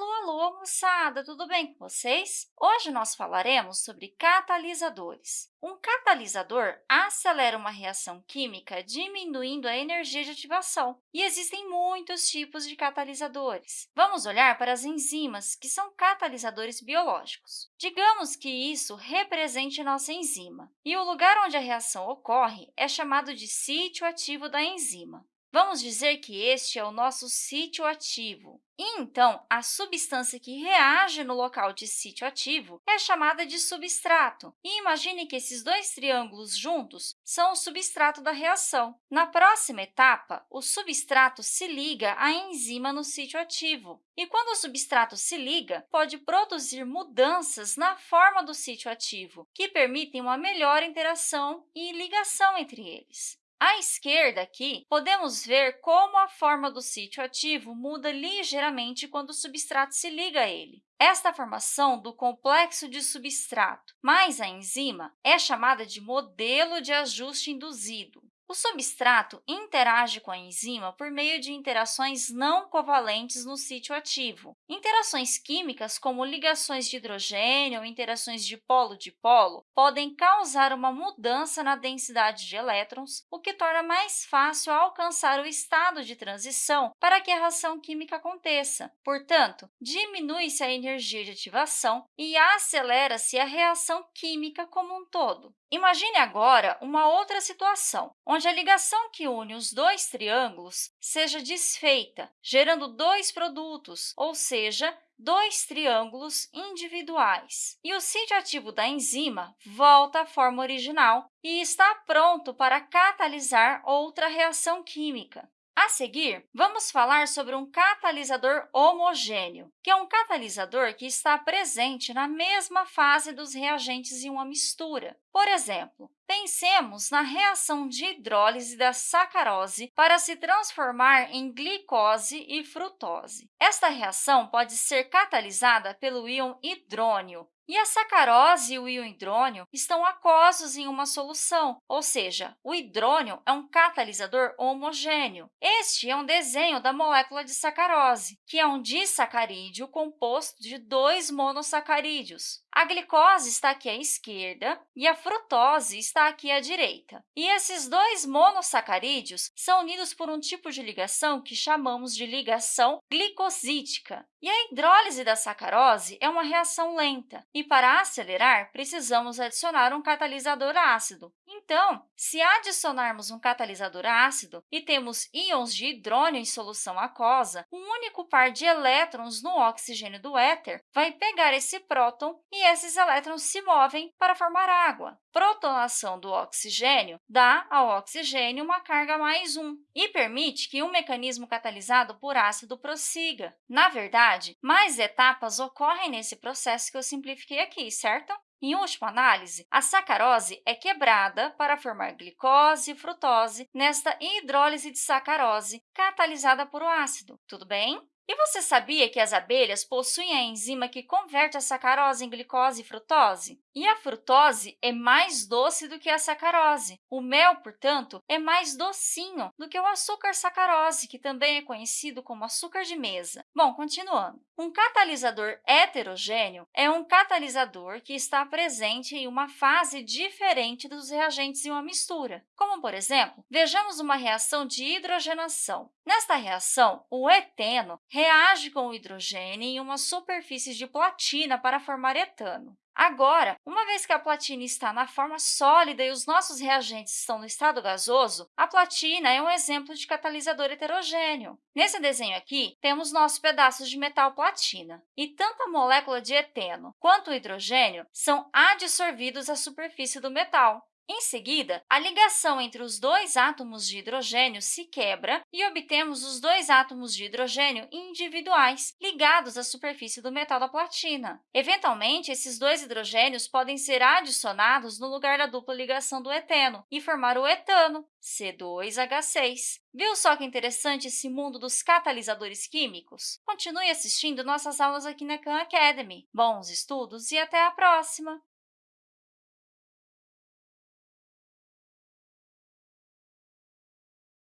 Alô, alô, moçada! Tudo bem com vocês? Hoje nós falaremos sobre catalisadores. Um catalisador acelera uma reação química diminuindo a energia de ativação, e existem muitos tipos de catalisadores. Vamos olhar para as enzimas, que são catalisadores biológicos. Digamos que isso represente nossa enzima, e o lugar onde a reação ocorre é chamado de sítio ativo da enzima. Vamos dizer que este é o nosso sítio ativo. E, então, a substância que reage no local de sítio ativo é chamada de substrato. E imagine que esses dois triângulos juntos são o substrato da reação. Na próxima etapa, o substrato se liga à enzima no sítio ativo. E quando o substrato se liga, pode produzir mudanças na forma do sítio ativo, que permitem uma melhor interação e ligação entre eles. À esquerda, aqui, podemos ver como a forma do sítio ativo muda ligeiramente quando o substrato se liga a ele. Esta formação do complexo de substrato mais a enzima é chamada de modelo de ajuste induzido. O substrato interage com a enzima por meio de interações não covalentes no sítio ativo. Interações químicas, como ligações de hidrogênio ou interações de polo-dipolo, podem causar uma mudança na densidade de elétrons, o que torna mais fácil alcançar o estado de transição para que a reação química aconteça. Portanto, diminui-se a energia de ativação e acelera-se a reação química como um todo. Imagine agora uma outra situação, onde a ligação que une os dois triângulos seja desfeita, gerando dois produtos, ou seja, dois triângulos individuais. E o sítio ativo da enzima volta à forma original e está pronto para catalisar outra reação química. A seguir, vamos falar sobre um catalisador homogêneo, que é um catalisador que está presente na mesma fase dos reagentes em uma mistura. Por exemplo, pensemos na reação de hidrólise da sacarose para se transformar em glicose e frutose. Esta reação pode ser catalisada pelo íon hidrônio, e a sacarose e o íon hidrônio estão aquosos em uma solução, ou seja, o hidrônio é um catalisador homogêneo. Este é um desenho da molécula de sacarose, que é um disacarídeo composto de dois monossacarídeos. A glicose está aqui à esquerda e a frutose está aqui à direita. E esses dois monossacarídeos são unidos por um tipo de ligação que chamamos de ligação glicosítica. E a hidrólise da sacarose é uma reação lenta, e para acelerar, precisamos adicionar um catalisador ácido. Então, se adicionarmos um catalisador ácido e temos íons de hidrônio em solução aquosa, um único par de elétrons no oxigênio do éter vai pegar esse próton e esses elétrons se movem para formar água. Protonação do oxigênio dá ao oxigênio uma carga mais 1 e permite que um mecanismo catalisado por ácido prossiga. Na verdade, mais etapas ocorrem nesse processo que eu simplifiquei aqui, certo? Em última análise, a sacarose é quebrada para formar glicose e frutose nesta hidrólise de sacarose catalisada por o ácido. Tudo bem? E você sabia que as abelhas possuem a enzima que converte a sacarose em glicose e frutose? E a frutose é mais doce do que a sacarose. O mel, portanto, é mais docinho do que o açúcar sacarose, que também é conhecido como açúcar de mesa. Bom, continuando. Um catalisador heterogêneo é um catalisador que está presente em uma fase diferente dos reagentes em uma mistura. Como, por exemplo, vejamos uma reação de hidrogenação. Nesta reação, o eteno reage com o hidrogênio em uma superfície de platina para formar etano. Agora, uma vez que a platina está na forma sólida e os nossos reagentes estão no estado gasoso, a platina é um exemplo de catalisador heterogêneo. Nesse desenho aqui, temos nossos pedaços de metal platina, e tanto a molécula de eteno quanto o hidrogênio são adsorvidos à superfície do metal. Em seguida, a ligação entre os dois átomos de hidrogênio se quebra e obtemos os dois átomos de hidrogênio individuais, ligados à superfície do metal da platina. Eventualmente, esses dois hidrogênios podem ser adicionados no lugar da dupla ligação do eteno e formar o etano, C2H6. Viu só que interessante esse mundo dos catalisadores químicos? Continue assistindo nossas aulas aqui na Khan Academy. Bons estudos e até a próxima!